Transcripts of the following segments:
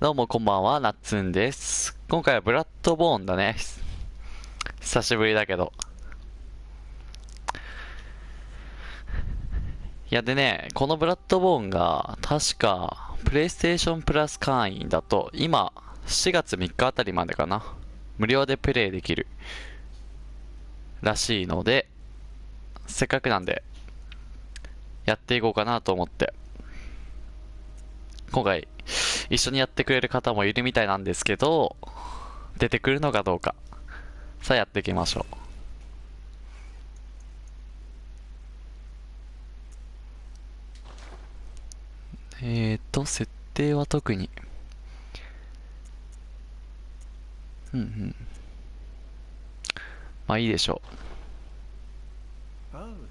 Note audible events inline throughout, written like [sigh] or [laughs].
どうもこんばんは、なっつんです。今回はブラッドボーンだね。久しぶりだけど。いやでね、このブラッドボーンが、確か、プレイステーションプラス会員だと、今、4月3日あたりまでかな。無料でプレイできる。らしいので、せっかくなんで、やっていこうかなと思って。今回、一緒にやってくれる方もいるみたいなんですけど、出てくるのかどうか。さあやっていきましょう。えーと、設定は特に。うんうん。まあいいでしょ Oh,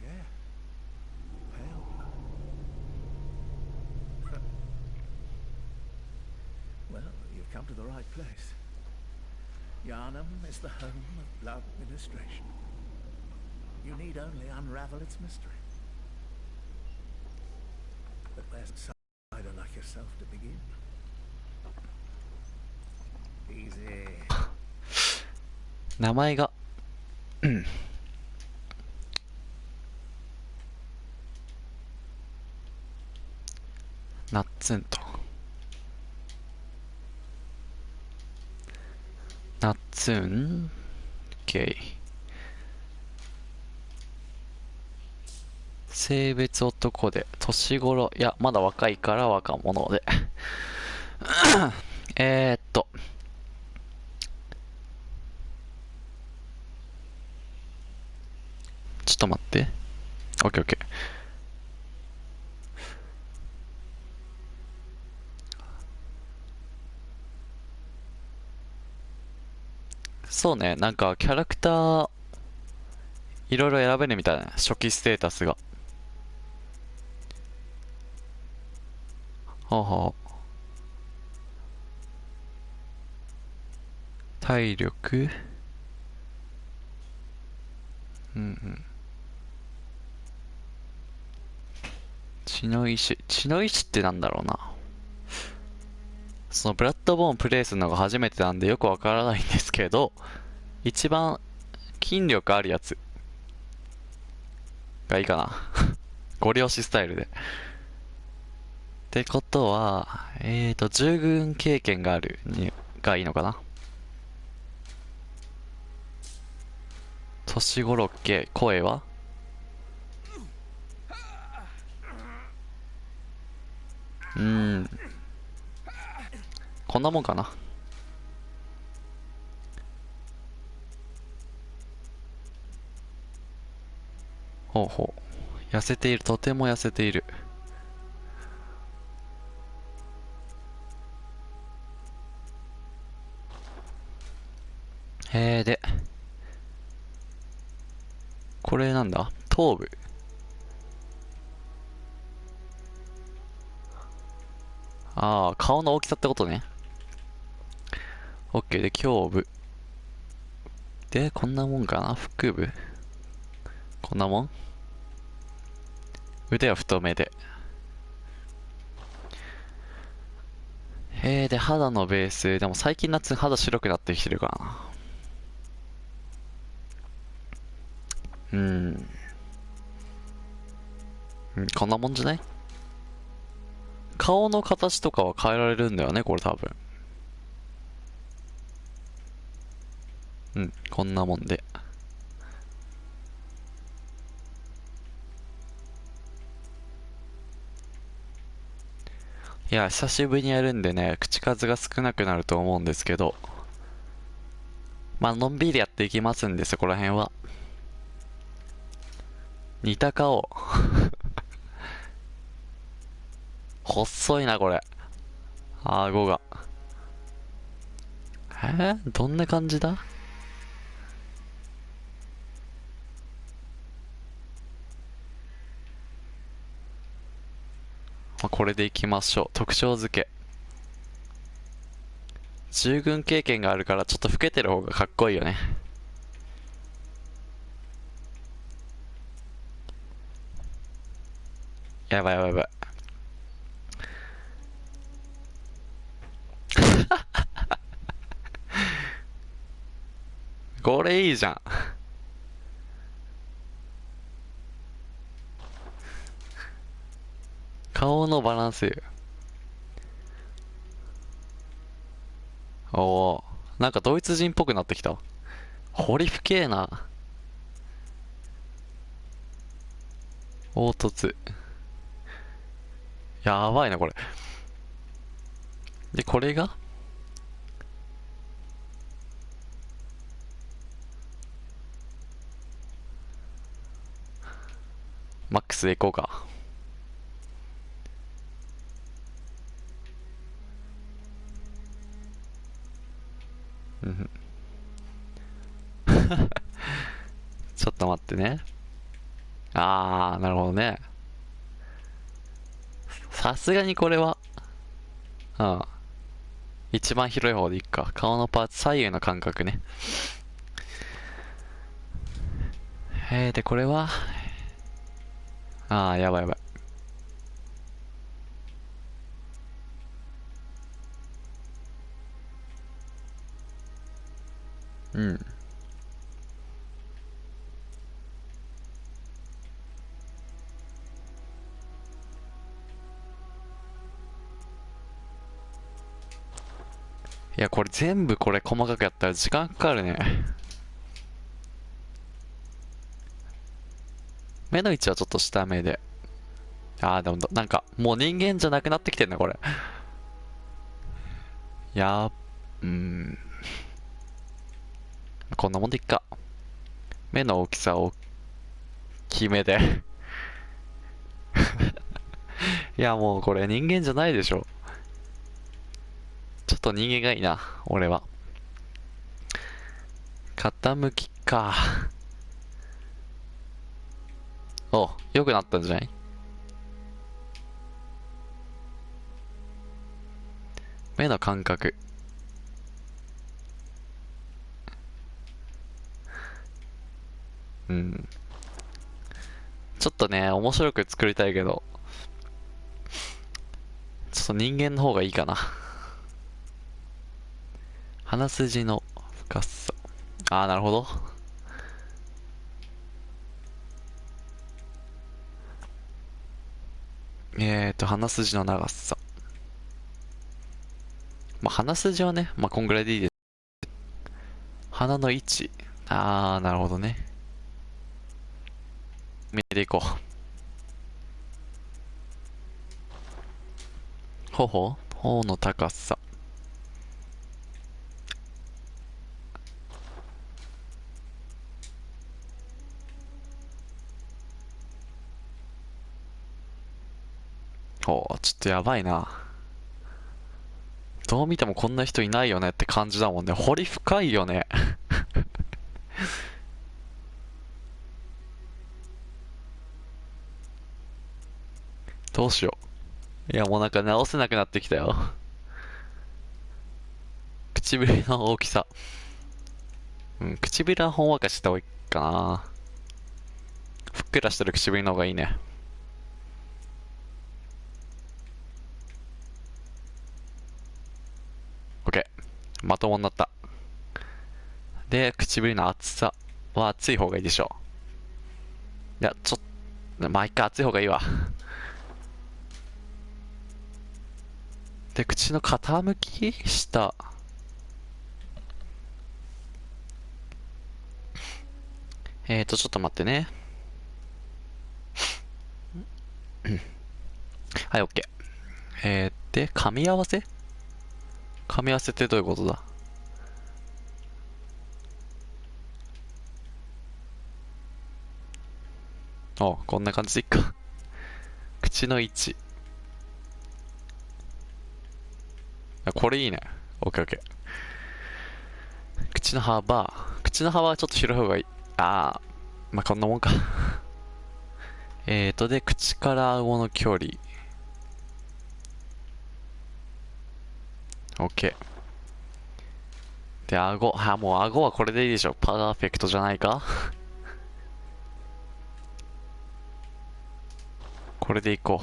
Yarnum is the home of blood ministration. You need only unravel its mystery. But where's a cider like yourself to begin? Easy. [sighs] う。名前が、うんナッツンと。 [clears throat] ナッツン ?OK。性別男で、年頃、いや、まだ若いから若者で。[coughs] えーっと。ちょっと待って。オッケーオッケー。そうね、なんかキャラクター、いろいろ選べるみたいな、初期ステータスが。ほうほう。体力？うんうん。血の石。血の石ってなんだろうな。そのブラッドボーンプレイするのが初めてなんでよくわからないんですけど、一番筋力あるやつがいいかな。ご両親スタイルで。ってことは、えーと、従軍経験があるにがいいのかな。年頃っけ声は？うん。こんなもんかな？ほうほう。痩せている。とても痩せている。へえ、で。これなんだ？頭部。ああ、顔の大きさってことね。オッケーで、胸部。で、こんなもんかな？腹部？こんなもん？腕は太めで。えー、で、肌のベース。でも最近夏肌白くなってきてるかな。うん。うんこんなもんじゃない？顔の形とかは変えられるんだよね、これ多分。うん、こんなもんで。いや、久しぶりにやるんでね、口数が少なくなると思うんですけど。まあ、のんびりやっていきますんで、そこら辺は。似た顔。[laughs] 細いな、これ。顎が。えー、どんな感じだ？まあ、これでいきましょう。特徴付け。従軍経験があるからちょっと老けてる方がかっこいいよね。やばいやばいやばい。[laughs] これいいじゃん。顔のバランス。おおなんかドイツ人っぽくなってきた。ホリフケーな。凹凸。やばいな、これ。で、これが？マックスでいこうか。[laughs] ちょっと待ってね。あー、なるほどね。さすがにこれは、うん。一番広い方でいいか。顔のパーツ、左右の感覚ね。えー、で、これは、あー、やばいやばい。うん。いや、これ全部これ細かくやったら時間かかるね。目の位置はちょっと下目で。ああ、でもなんか、もう人間じゃなくなってきてんな、これ。やー、うん。こんなもんでいっか。目の大きさを決めで。[laughs] いや、もうこれ人間じゃないでしょ。ちょっと人間がいいな、俺は。傾きか。お、良くなったんじゃない？目の感覚。うん。ちょっとね、面白く作りたいけど、ちょっと人間の方がいいかな。鼻筋の深さ。ああ、なるほど。えーと、鼻筋の長さ。まあ、鼻筋はね、まあ、こんぐらいでいいです。鼻の位置。あー、なるほどね。見ていこう。頬頬の高さ。おちょっとやばいな。どう見てもこんな人いないよねって感じだもんね。掘り深いよね。どうしよう。いや、もうなんか直せなくなってきたよ。[laughs] 唇の大きさ。うん、唇はほんわかした方がいいかな。ふっくらしてる唇の方がいいね。OK。まともになった。で、唇の厚さは厚い方がいいでしょう。いや、ちょっと、まあ、一回厚い方がいいわ。で、口の傾き下。えーと、ちょっと待ってね。はい、OK。えー、で、噛み合わせ？噛み合わせってどういうことだ？あ、こんな感じでいっか。口の位置。これいいね。オッケーオッケー。口の幅。口の幅はちょっと広い方がいい。ああ、まあ、こんなもんか。[laughs] えーと、で、口から顎の距離。オッケー。で、顎。あ、もう顎はこれでいいでしょ。パーフェクトじゃないか？[laughs] これでいこ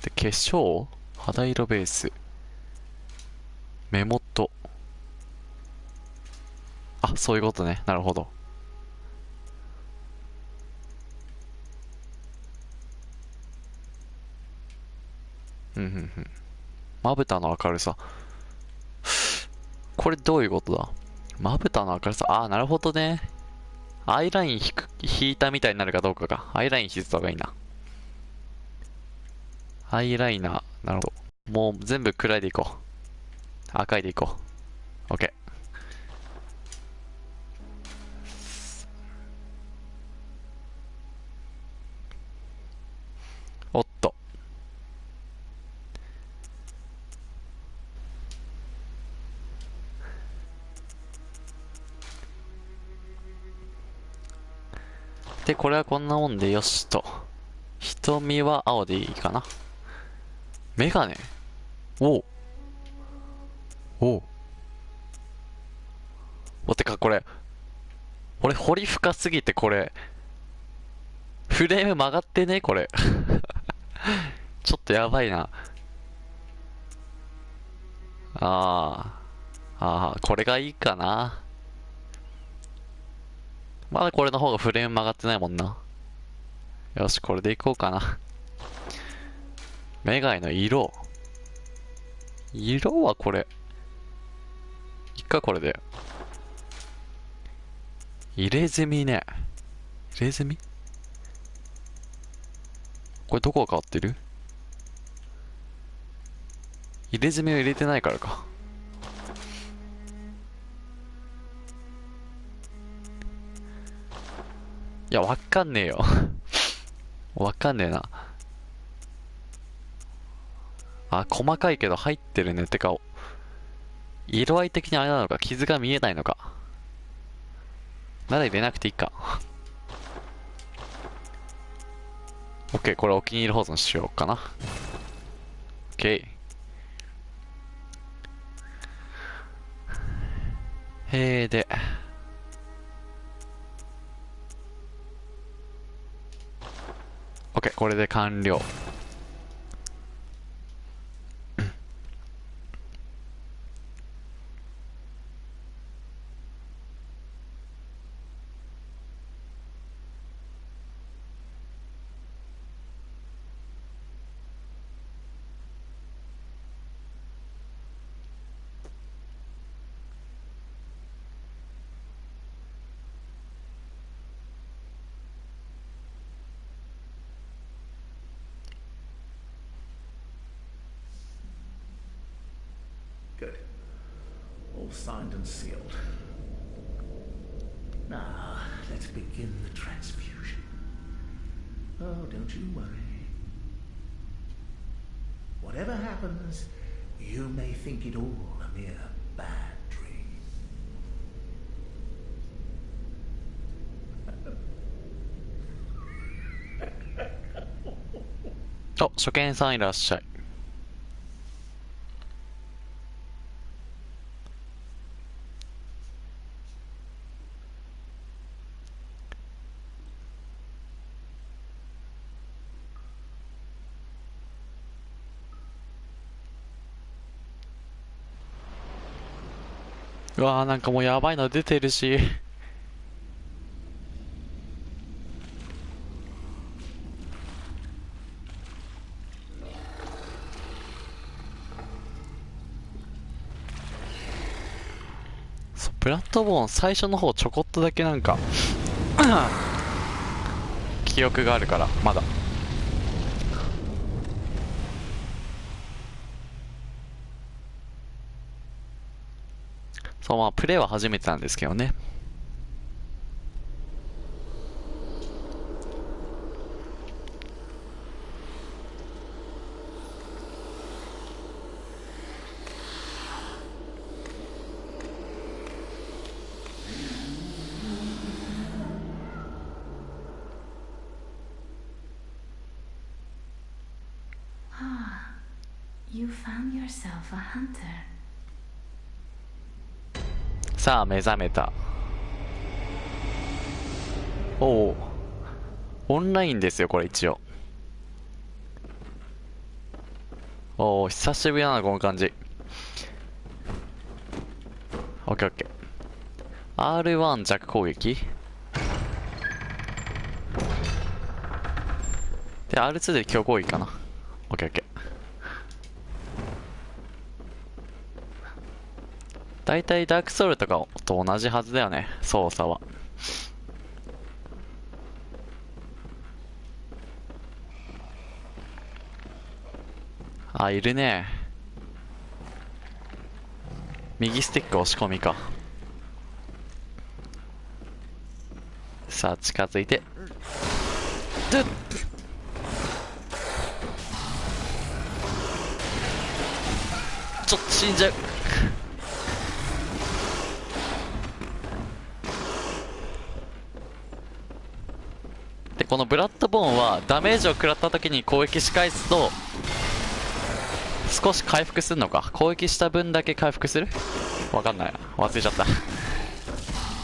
う。で、化粧？肌色ベース。目元。あそういうことね。なるほど。うんうんうん。まぶたの明るさ。これどういうことだ？まぶたの明るさ？ああなるほどね。アイライン引く引いたみたいになるかどうかか。アイライン引いた方がいいな。アイライナー。なるほど。もう全部暗いでいこう。赤いでいこう。OK おっと。でこれはこんなもんでよしと。瞳は青でいいかな。メガネ。おう。おう。おてかこれ俺彫り深すぎてこれフレーム曲がってねこれ。[laughs] ちょっとやばいな。あーあーこれがいいかな。まだこれの方がフレーム曲がってないもんな。よしこれでいこうかな。メガネの色。色はこれ。かこれで。入れ墨ね。入れ墨？これどこが変わってる？入れ墨を入れてないからか。いやわかんねえよ。[laughs] わかんねえな。あ細かいけど入ってるねってか色合い的にあれなのか傷が見えないのか。まだ入れなくていいか。OK これお気に入り保存しようかな。OK へえで。OK これで完了。sealed. Now, let's begin the transfusion. Oh, don't you worry. Whatever happens, you may think it all a mere bad dream. oh, so get us. うわーなんかもうやばいの出てるし。そうプラットボーン最初の方ちょこっとだけなんか [laughs] 記憶があるからまだそうまあプレイは初めてなんですけどね「you found yourself a hunter. さあ目覚めた。おおオンラインですよこれ一応。おお久しぶりだなこの感じ。オッケーオッケー。R1 弱攻撃？で R2 で強攻撃かな。OKOK 大体ダークソウルとかと同じはずだよね操作は。あいるね。右スティック押し込みか。さあ近づいて。ドゥッ。ちょっと死んじゃう。このブラッドボーンはダメージを食らった時に攻撃し返すと少し回復するのか？攻撃した分だけ回復する？わかんない忘れちゃった。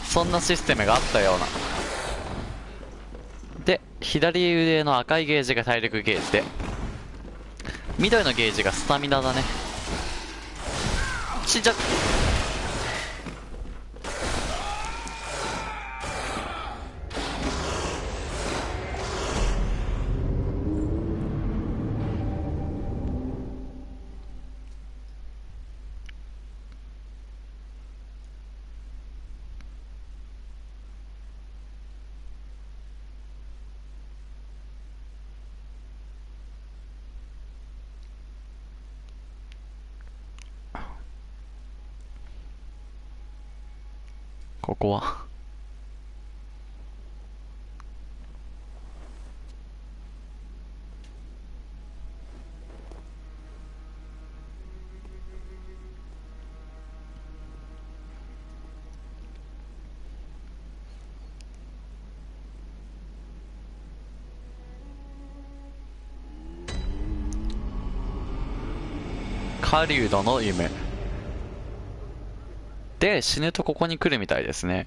そんなシステムがあったような。で左腕の赤いゲージが体力ゲージで。緑のゲージがスタミナだね。死んじゃうここは狩人の夢。で死ぬとここに来るみたいですね。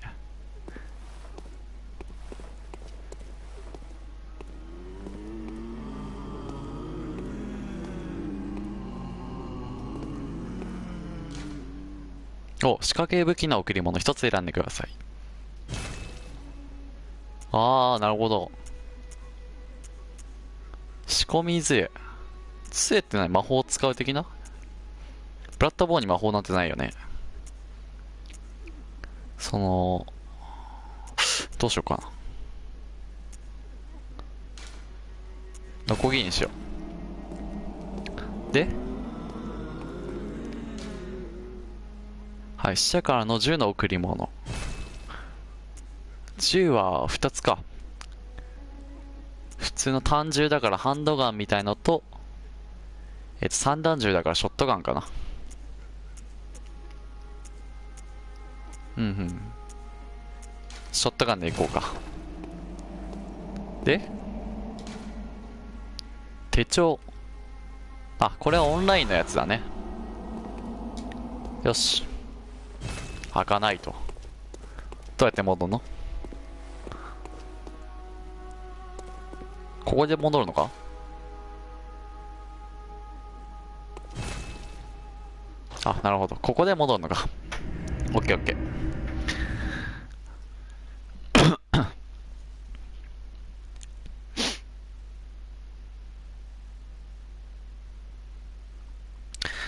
お仕掛け武器の贈り物一つ選んでください。ああなるほど。仕込み杖。杖って何？魔法を使う的な？ブラッドボーンに魔法なんてないよねその、どうしようかな。ノコギリにしよう。で？はい、死者からの銃の贈り物。銃は2つか。普通の単銃だからハンドガンみたいのと、えっと、三段銃だからショットガンかな。うんうん。ショットガンでいこうか。で？手帳。あこれはオンラインのやつだね。よし。開かないと。どうやって戻るの？ここで戻るのか？あなるほど。ここで戻るのか。[laughs] オッケーオッケー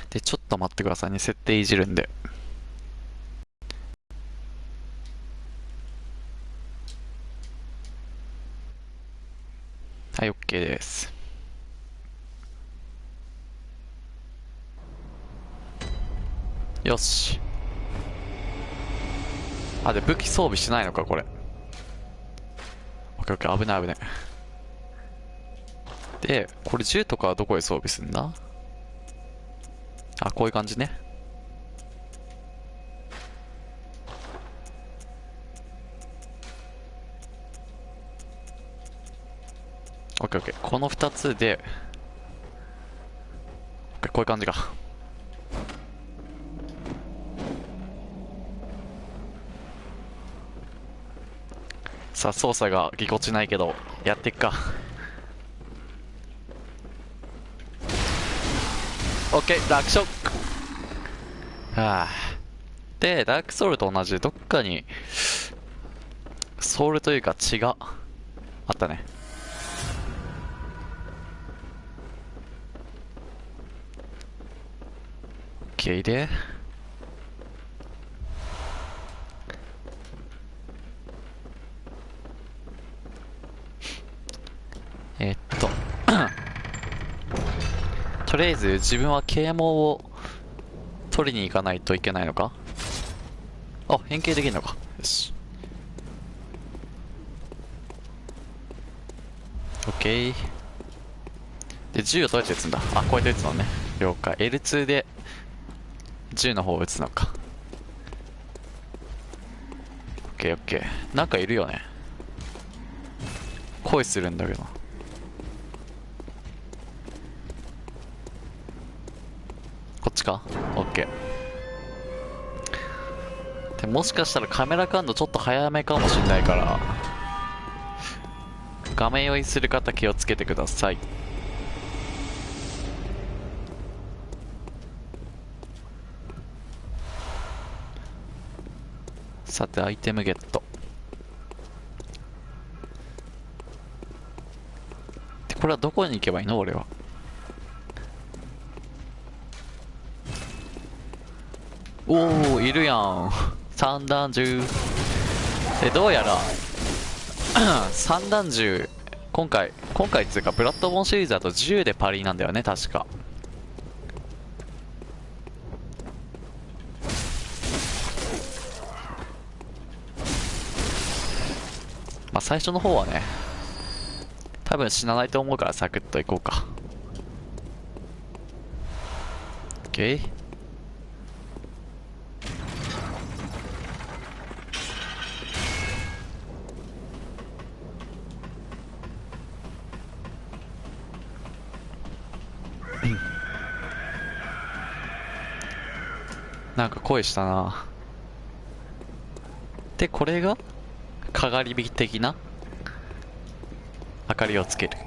で、ちょっと待ってくださいね。設定いじるんで。はい、OK です。よし。あ、で、武器装備しないのか、これ。オッケーオッケー、危ない危ない。で、これ銃とかはどこへ装備すんだ？あ、こういう感じね。オッケーオッケー。この2つで、こういう感じか。さあ、操作がぎこちないけど、やっていくか。オッケー、楽勝はあ。で、ダークソウルと同じどっかに、ソウルというか血があったね。OK で。えっと。とりあえず自分は啓蒙を取りに行かないといけないのか？あ、変形できるのか。よし。オッケー。で、銃をどうやって撃つんだあ、こうやって撃つのね。了解。L2 で銃の方を撃つのか。オッケーオッケー。なんかいるよね。恋するんだけど。っちか？オッケー。でもしかしたらカメラ感度ちょっと早めかもしれないから、画面用意する方気をつけてください。さて、アイテムゲット。で、これはどこに行けばいいの？俺は。おおいるやん。三段銃。で、どうやら、[clears throat] 三段銃、今回、今回っていうか、ブラッドボーンシリーズだと銃でパリなんだよね、確か。まあ最初の方はね、多分死なないと思うからサクッといこうか。OK? なんか声したな。で、これが、かがり火的な明かりをつける。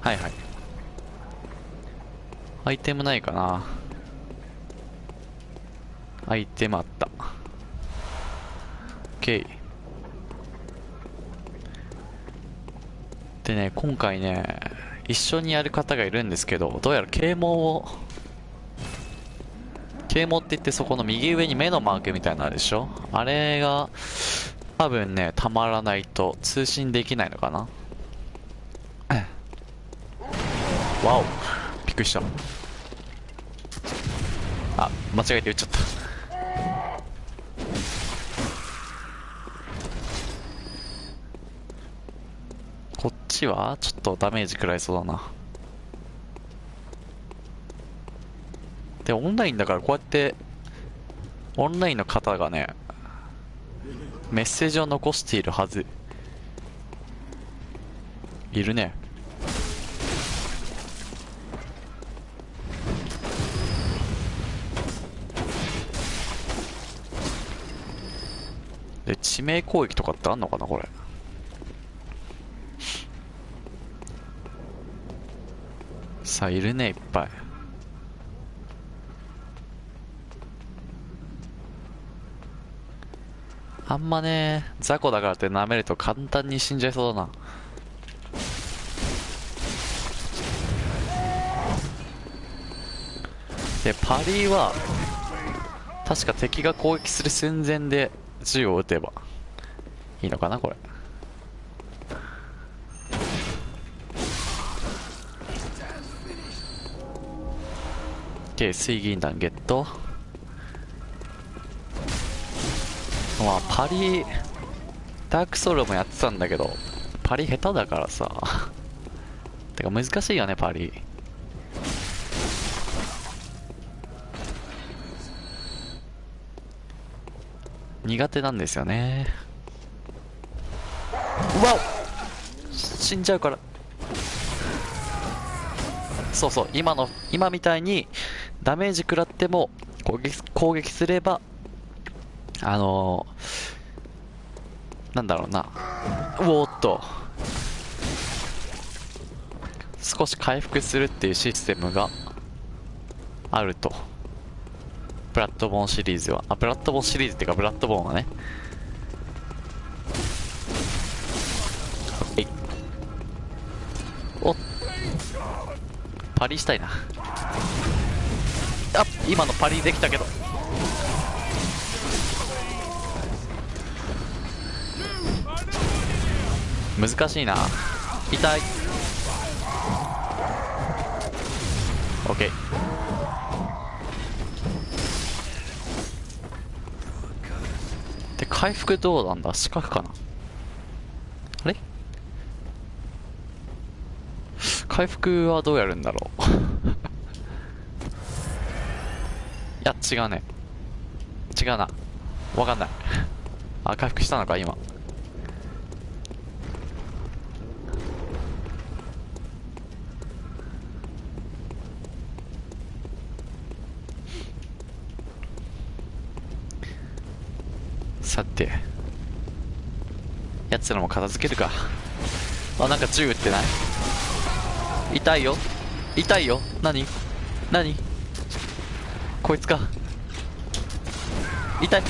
はいはい。アイテムないかなアイテムあった。OK。でね、今回ね、一緒にやる方がいるんですけど、どうやら啓蒙を、啓蒙って言ってそこの右上に目のマークみたいなのあるでしょ？あれが、多分ね、たまらないと通信できないのかな？わおびっくりした。あ、間違えて撃っちゃった。ちはちょっとダメージ食らいそうだな。で、オンラインだからこうやって、オンラインの方がね、メッセージを残しているはず。いるね。で、致命攻撃とかってあんのかなこれ。さあ、いるね、いっぱい。あんまね、雑魚だからって舐めると簡単に死んじゃいそうだな。で、パリーは、確か敵が攻撃する寸前で銃を撃てばいいのかな、これ。OK、水銀弾ゲット。まあ、[laughs] パリ、ダークソウルもやってたんだけど、パリ下手だからさ。てか難しいよね、パリ。苦手なんですよね。うわお死んじゃうから。そうそう、今の、今みたいにダメージ食らっても攻撃、攻撃すれば、あのー、なんだろうな。うおーっと。少し回復するっていうシステムがあると。ブラッドボーンシリーズは。あ、ブラッドボーンシリーズっていうか、ブラッドボーンはね。パリしたいな。あ今のパリできたけど。難しいな。痛い。オッケー。で、回復どうなんだ？四角かなあれ回復はどうやるんだろう [laughs] いや、違うね。違うな。わかんない。あ、回復したのか、今。さて。奴らも片付けるか。あ、なんか銃撃ってない痛いよ痛いよ何？何？こいつか。痛い。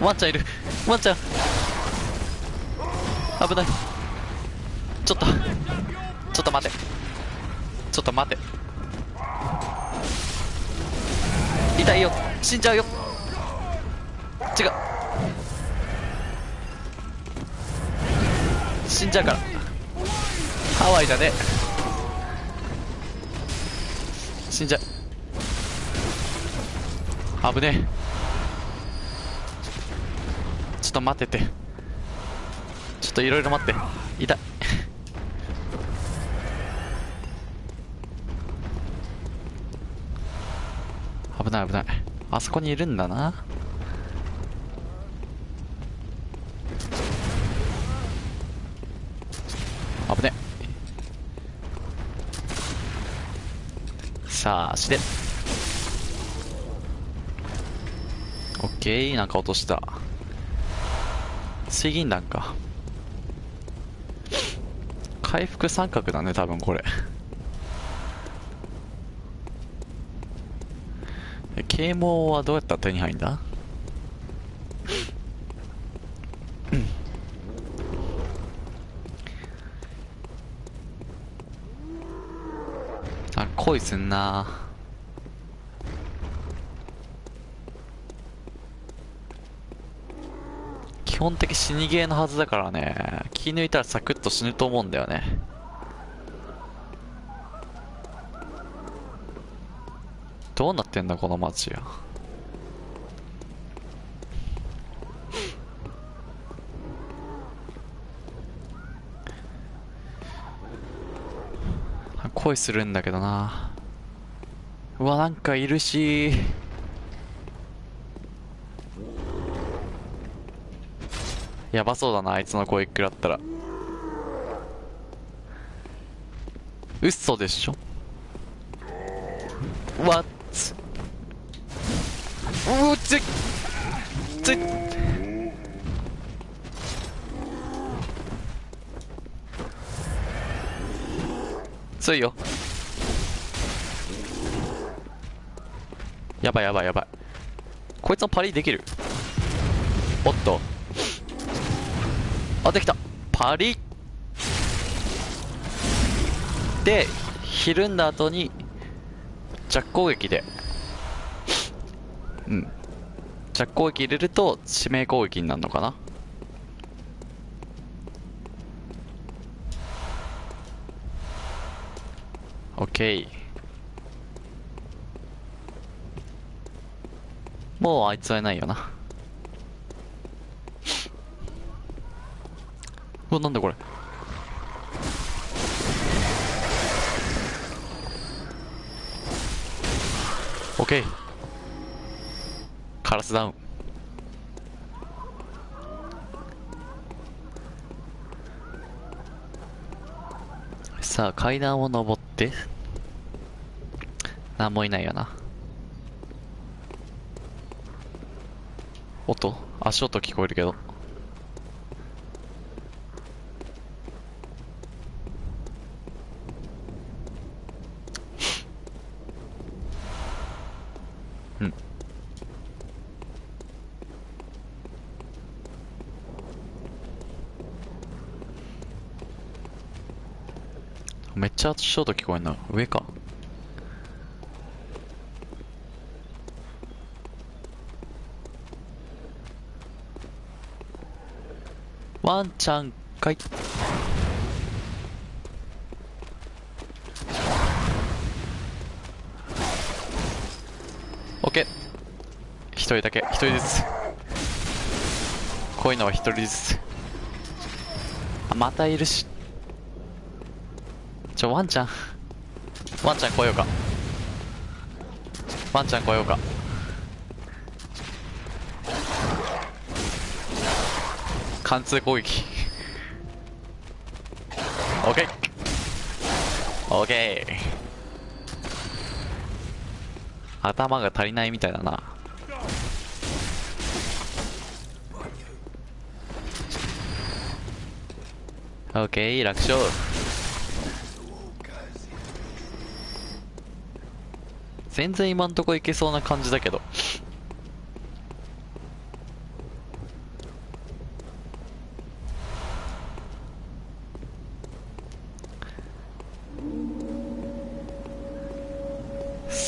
ワンちゃんいる。ワンちゃん。危ない。ちょっと。ちょっと待て。ちょっと待て。痛いよ。死んじゃうよ。違う。死んじゃうから。ハワイだね。死んじゃう。危ねえ。ちょっと待ってて。ちょっといろいろ待って。痛い。危ない危ない。あそこにいるんだな。危ね。さあ、足で。オッケー、なんか落とした。水銀弾か。回復三角だね、多分これ。啓蒙はどうやったら手に入るんだあ、恋すんな基本的死にゲーのはずだからね、気抜いたらサクッと死ぬと思うんだよね。どうなってんだこの街や。恋するんだけどな。うわ、なんかいるし。やばそうだな、あいつの声食らったら。嘘でしょ？What? うつつついよ。やばいやばいやばい。こいつのパリできる？おっと。あできた。パリでひるんだ後に弱攻撃で。うん。弱攻撃入れると致命攻撃になるのかな？オッケーもうあいつはいないよな。[laughs] うわなんだこれ。オッケーカラスダウン。さあ階段を登って。なもいないよな。音？足音聞こえるけど。うん。めっちゃ足音聞こえんな。上か。ワンちゃんかい。オッケー。一人だけ。一人ずつ。こういうのは一人ずつ。あまたいるし。ちょワンちゃん。ワンちゃん来ようか。ワンちゃん来ようか。貫通攻撃。オッケーオッケー頭が足りないみたいだな。オッケー楽勝。全然今んとこいけそうな感じだけど。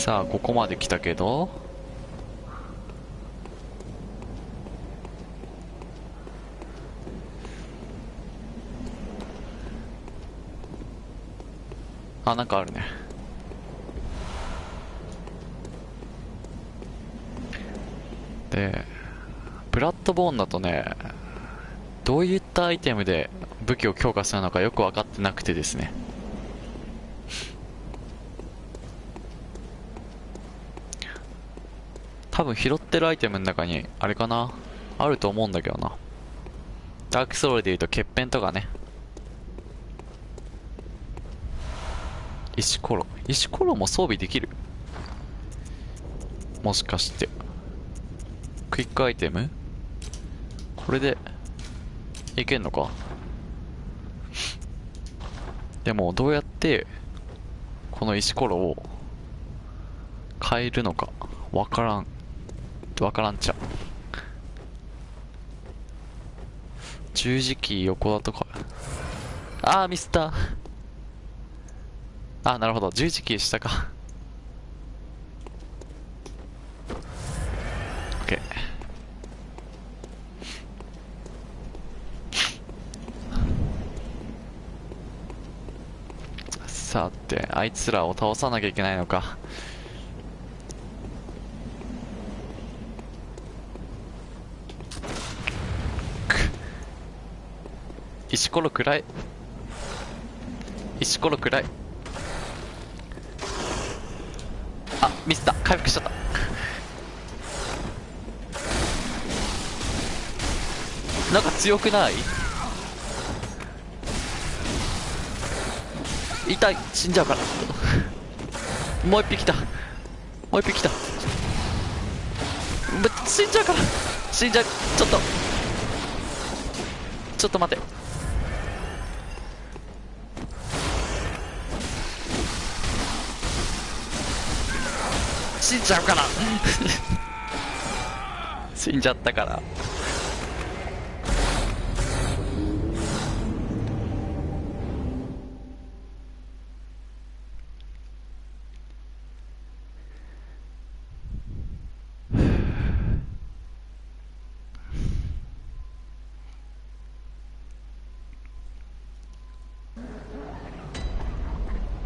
さあここまで来たけど。あなんかあるね。でブラッドボーンだとねどういったアイテムで武器を強化するのかよく分かってなくてですね。多分拾ってるアイテムの中にあれかな？あると思うんだけどな。ダークソウルでいうと欠片とかね。石ころ？石ころも装備できる？もしかして。クイックアイテム？これでいけんのか？でもどうやってこの石ころを変えるのかわからん。わからんちゃ十字キー横だとかああミスったああなるほど。十字キー下か。OK さてあいつらを倒さなきゃいけないのか。石ころ暗い。石ころ暗い。あミスった。回復しちゃった。[laughs] なんか強くない？痛い。死んじゃうから。[laughs] もう一匹来た。もう一匹来た。死んじゃうから。死んじゃう。ちょっと。ちょっと待って死んじゃうから。[laughs] 死んじゃったから。[sighs]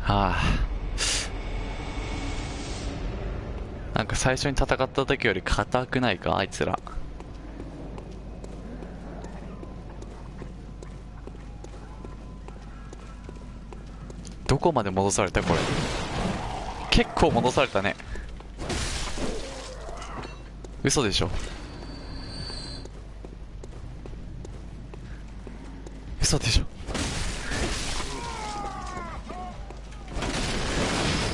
はあ。なんか最初に戦った時より硬くないか？あいつら。どこまで戻されたこれ？結構戻されたね。嘘でしょ？嘘でしょ？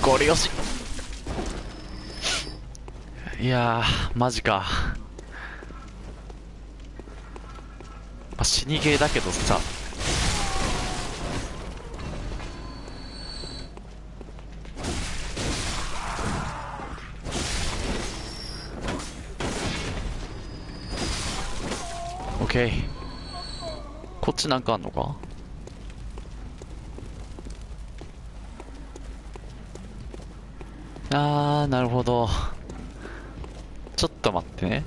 ゴリ押し。いやーマジか、まあ、死にゲーだけどさ。オッケー。こっちなんかあんのか？あーなるほど。と待ってね。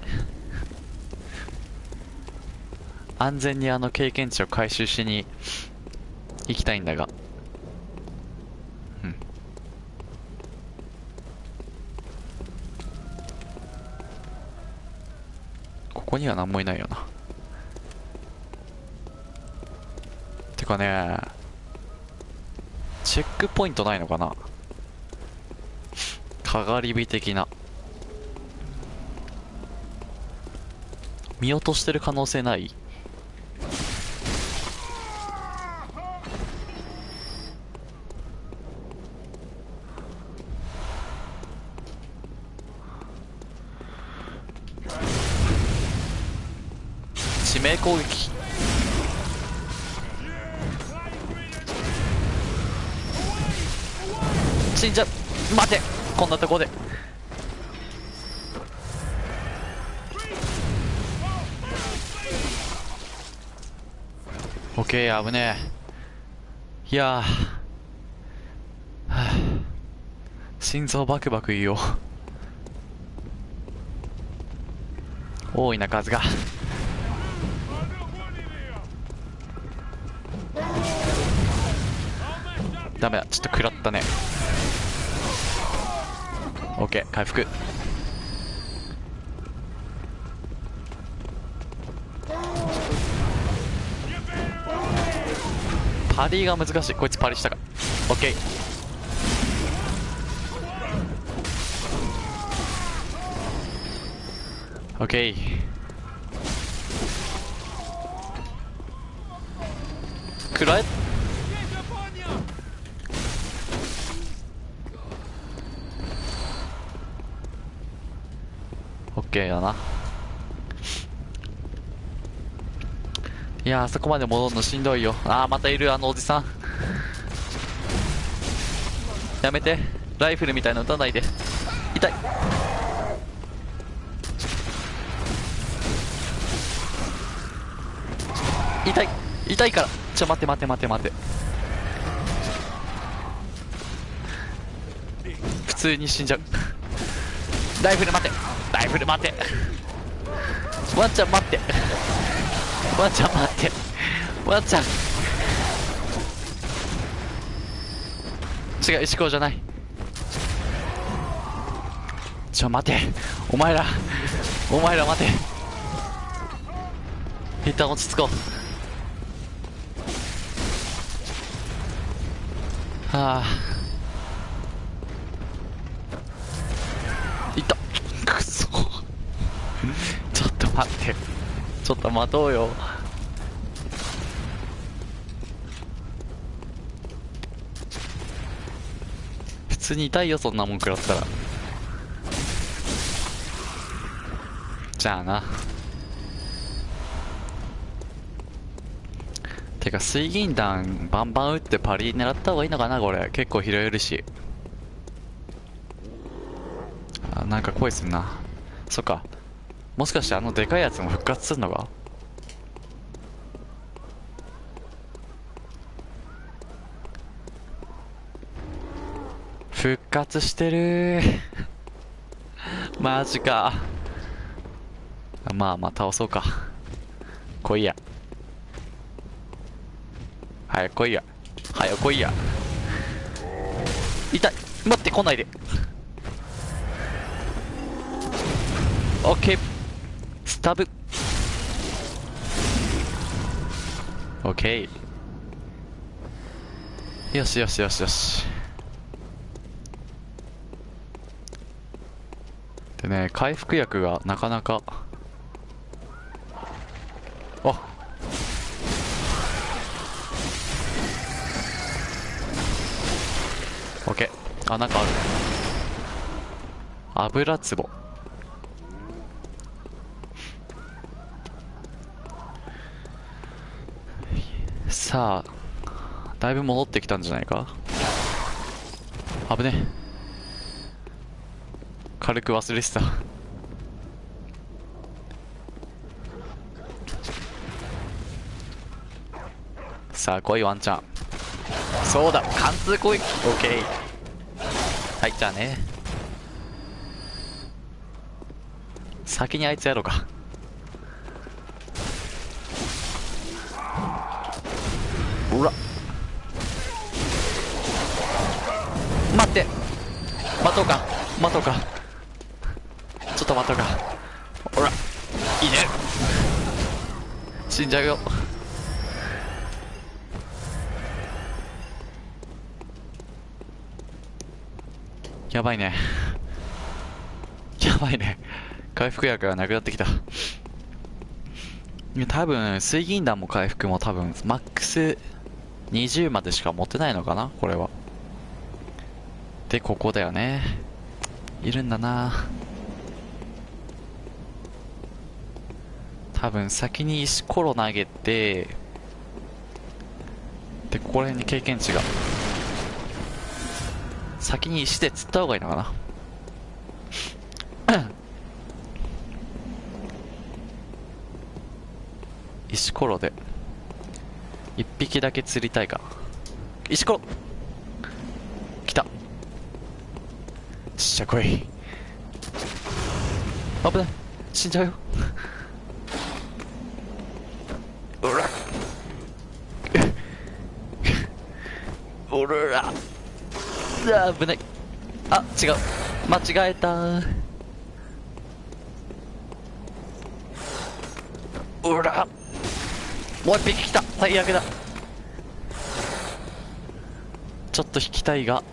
安全にあの経験値を回収しに行きたいんだが。うん。ここには何もいないよな。てかねチェックポイントないのかな。かがり火的な。見落としてる可能性ない？致命攻撃。死んじゃ待て。こんなとこで。ケー危ねえいやー、はあ心臓バクバクいいよ多いな数がダメだちょっと食らったねオッケー回復パリが難しい。こいつパリしたか。オッケーオッケー食らえ。オッケーやないやーそこまで戻るのしんどいよ。あーまたいるあのおじさん。やめて。ライフルみたいなの撃たないで。痛い。痛い。痛いから。ちょ待って待って待って待って。普通に死んじゃう。ライフル待て。ライフル待て。ワンちゃん待って。ワンちゃん待って。ワンちゃ。ん違う石こうじゃない。ちょ待て。お前らお前ら待て。一旦落ち着こう。はあ。いった。くそ。[laughs] ちょっと待って。ちょっと待とうよ。普通に痛いよそんなもん食らったら。じゃあな。てか水銀弾バンバン撃ってパリ狙った方がいいのかなこれ。結構拾えるし。あなんか声すんな。そっか。もしかしてあのでかいやつも復活するのか？復活してる [laughs] マジか。まあまあ倒そうか。来いや。早く来いや。早く来いや。痛い。待って来ないで。オッケースタブ。オッケーよしよしよしよし。でね回復薬がなかなか。あ。オッケーあなんかある。油壺。さあだいぶ戻ってきたんじゃないか？危ね軽く忘れてた。さあ来いワンちゃん。そうだ貫通攻撃。OK はいじゃあね。先にあいつやろうか。ほら。待って。待とうか。待とうか。ちょっと待とうか。ほら。いいね。死んじゃうよ。やばいね。やばいね。回復薬がなくなってきた。多分水銀弾も回復も多分マックス20までしか持てないのかな？これは。でここだよね。いるんだな。多分先に石ころ投げてでここら辺に経験値が。先に石で釣った方がいいのかな？[coughs] 石ころで。一匹だけ釣りたいか。石ころ来た。ちっちゃ来い危ない。死んじゃうよ。おら。おら。あ危ない。あ違う。間違えた。おら。もう一匹来た。最悪だ。ちょっと引きたいが。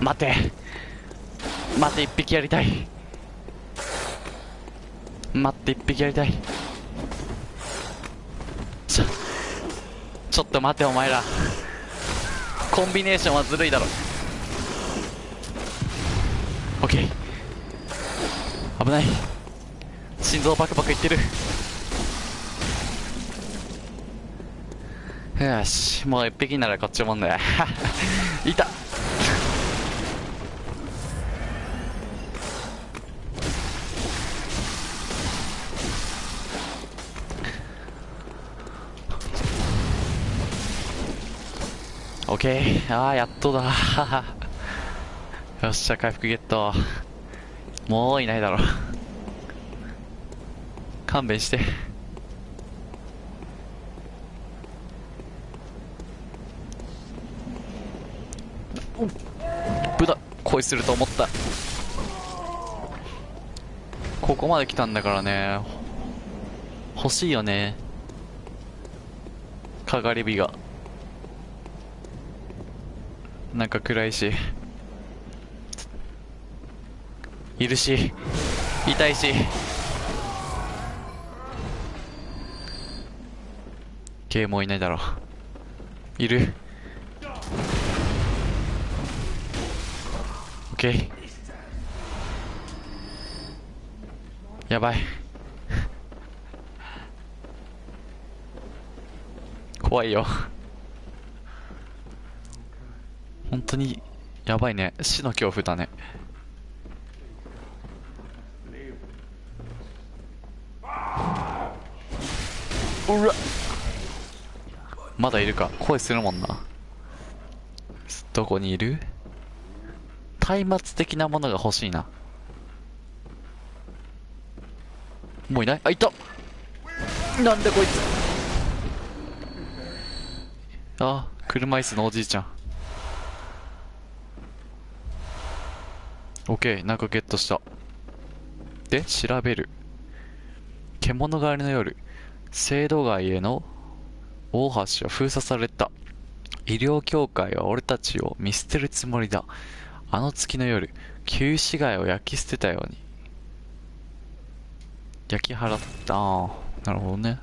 待て。待って一匹やりたい。待って一匹やりたい。ちょちょっと待てお前ら。コンビネーションはずるいだろ。オッケー。危ない。心臓バクバクいってる。よしもう一匹ならこっちもんだよ [laughs] いた。オッケー。ああやっとだ。[laughs] よっしゃ回復ゲット。もういないだろ。勘弁して。ブダ恋すると思った。ここまで来たんだからね。欲しいよね。かがり火が。なんか暗いし。いるし痛いし。ゲーもういないだろ。ういる。オッケー。やばい。怖いよ。本当にやばいね。死の恐怖だね。うらまだいるか。声するもんな。どこにいる？松明的なものが欲しいな。もういない？あいた。なんでこいつ？あ車椅子のおじいちゃん。オッケーなんかゲットした。で調べる。獣狩りの夜。聖堂街への大橋は封鎖された。医療協会は俺たちを見捨てるつもりだ。あの月の夜旧市街を焼き捨てたように。焼き払った。ああなるほどね。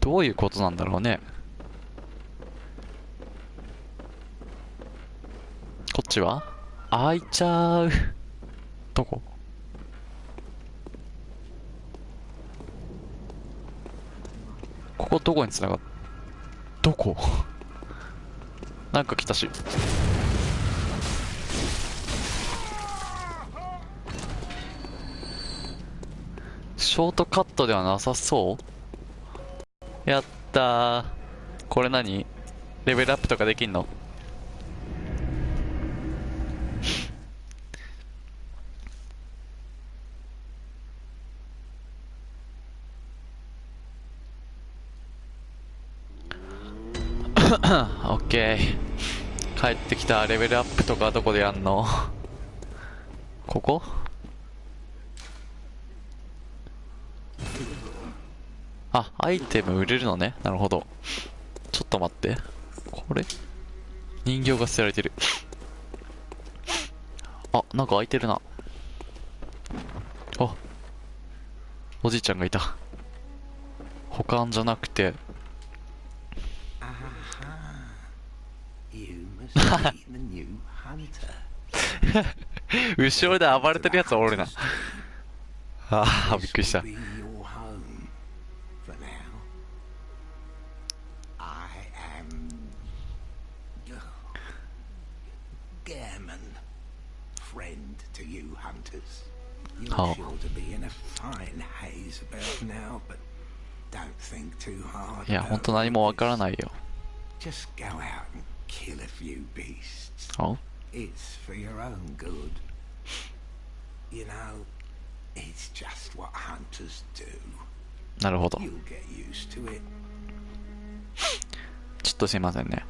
どういうことなんだろうね。こっちは？開いちゃう。どこ？ここどこに繋がっどこ？[laughs] なんか来たし。ショートカットではなさそう？やったー。これ何？レベルアップとかできんのオッケー。帰ってきたレベルアップとかどこでやんの？[laughs] ここ？あ、アイテム売れるのね。なるほど。ちょっと待って。これ？人形が捨てられてる。[laughs] あ、なんか開いてるな。あ、おじいちゃんがいた。保管じゃなくて、[laughs] 後ろで暴れてるやつおるな。ああびっくりした。いや本当何もわからないよ。Kill a few beasts. あ It's for your own good. You know, it's just what hunters do. なるほど。You'll get used to it. ちょっとすいませんね。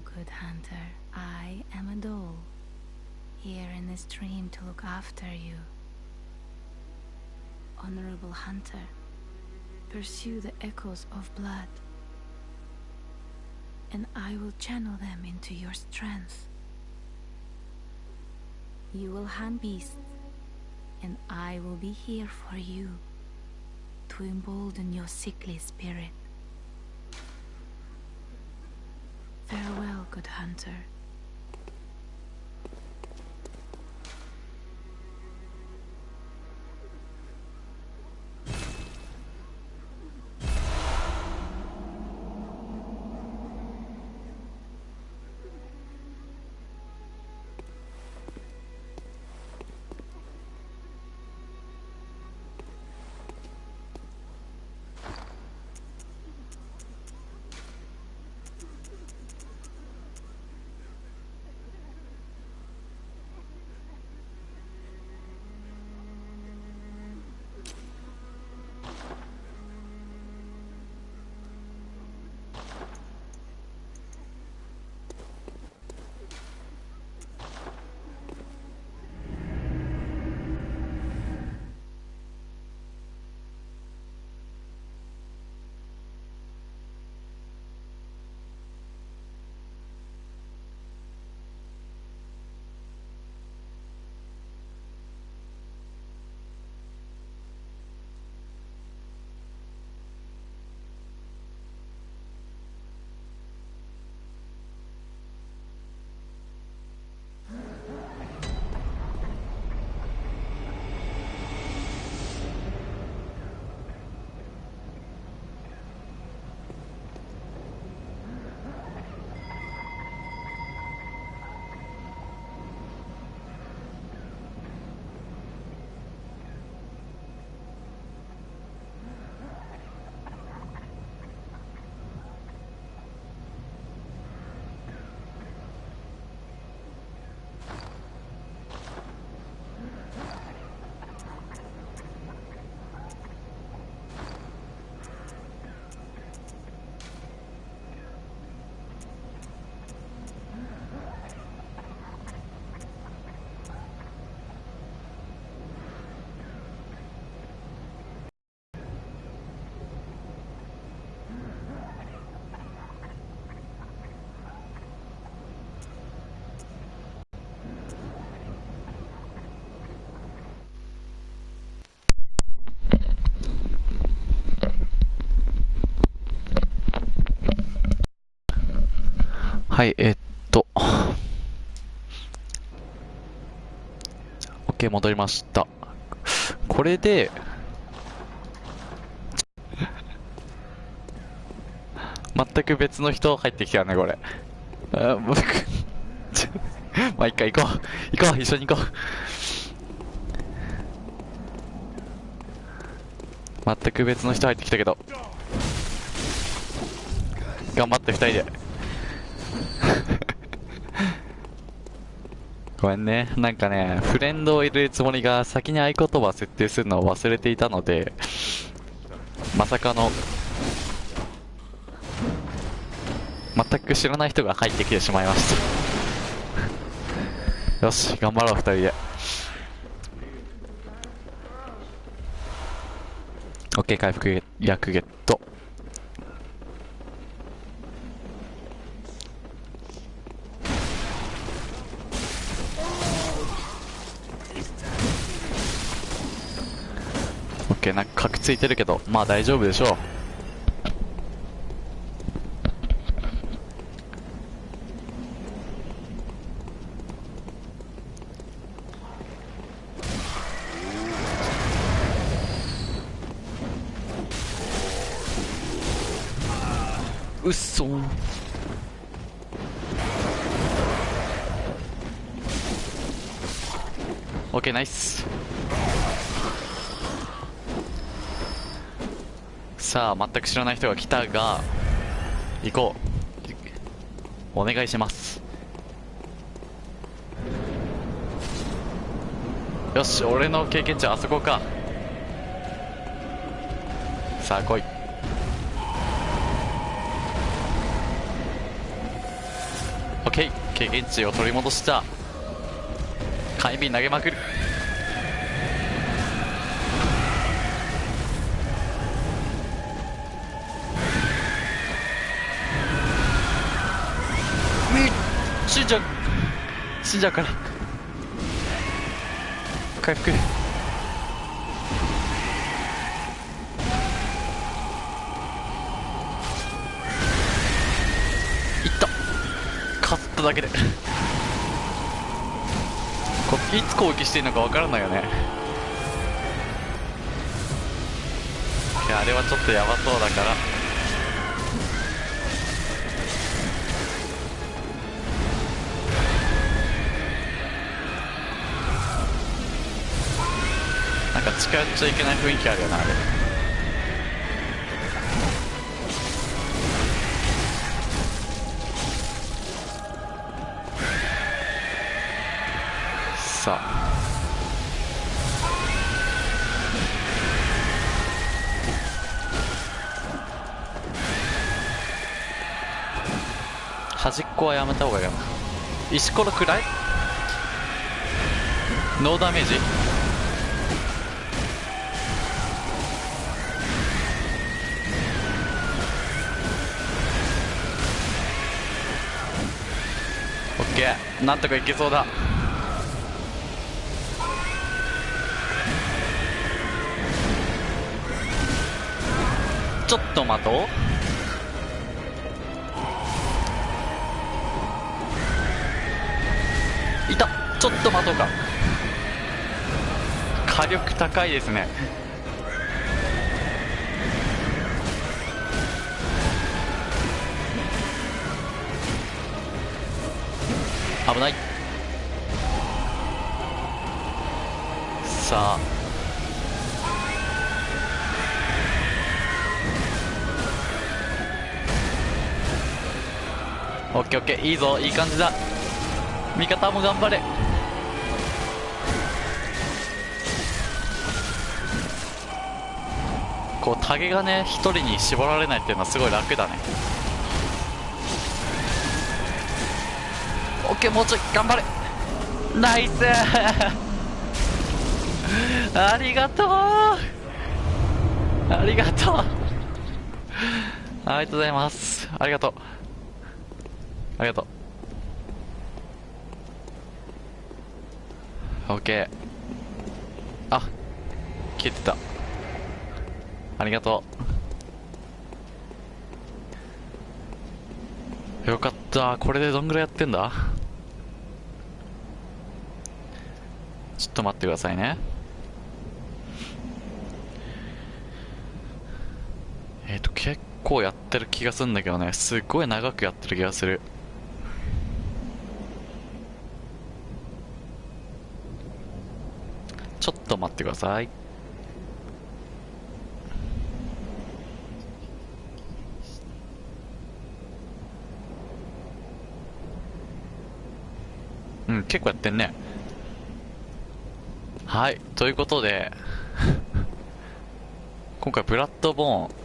Good hunter. I am a doll, here in this dream to look after you. Honorable hunter, pursue the echoes of blood, and I will channel them into your strength. You will hunt beasts, and I will be here for you to embolden your sickly spirit. Farewell, good hunter. はい、えっと。OK、戻りました。これで、全く別の人入ってきたね、これ。あ僕、まあ、一回行こう。行こう、一緒に行こう。全く別の人入ってきたけど。頑張って二人で。ごめんね。なんかね、フレンドを入れるつもりが先に合言葉設定するのを忘れていたので、まさかの、全く知らない人が入ってきてしまいました。[laughs] よし、頑張ろう、二人で。OK、回復薬ゲット。ケーなんか核ついてるけどまあ大丈夫でしょう。うっそオッケーナイス。さあ全く知らない人が来たが行こう。お願いします。よし俺の経験値はあそこか。さあ来い。オッケー。経験値を取り戻した。火炎瓶投げまくる。じゃから。回復いった。勝っただけで。こいつ攻撃していいのかわからないよね。いやあれはちょっとヤバそうだから。なんか近寄っちゃいけない雰囲気あるよなあれ。さあ。端っこはやめた方がいいかな。石ころくらい？ノーダメージなんとかいけそうだ。ちょっと待とう。いた。ちょっと待とうか。火力高いですね。さ。オッケーオッケーいいぞいい感じだ。味方も頑張れ。こうタゲがね一人に絞られないっていうのはすごい楽だね。オッケーもうちょい頑張れ。ナイス。ありがとう。ありがとう。ありがとうございます。ありがとう。ありがとう。オッケーあ消えてた。ありがとう。よかった。これでどんぐらいやってんだ？ちょっと待ってくださいねえっ、ー、と結構やってる気がするんだけどね。すっごい長くやってる気がする。ちょっと待ってください。うん結構やってんね。はいということで [laughs] 今回ブラッドボーン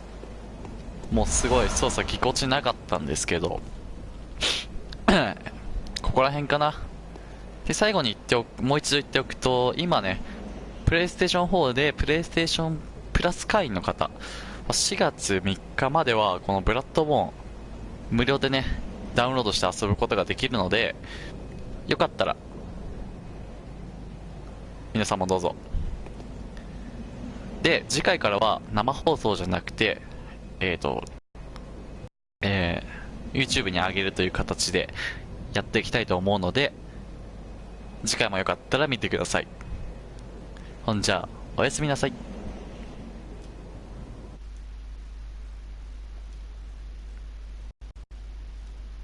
もうすごい操作ぎこちなかったんですけど。[coughs] ここら辺かな。で最後に言っておくもう一度言っておくと今ねプレイステーション4でプレイステーションプラス会員の方。4月3日まではこのブラッドボーン無料でねダウンロードして遊ぶことができるのでよかったら皆さんもどうぞ。で次回からは生放送じゃなくてえっ、ー、とえー、YouTube に上げるという形でやっていきたいと思うので次回もよかったら見てください。ほんじゃおやすみなさい。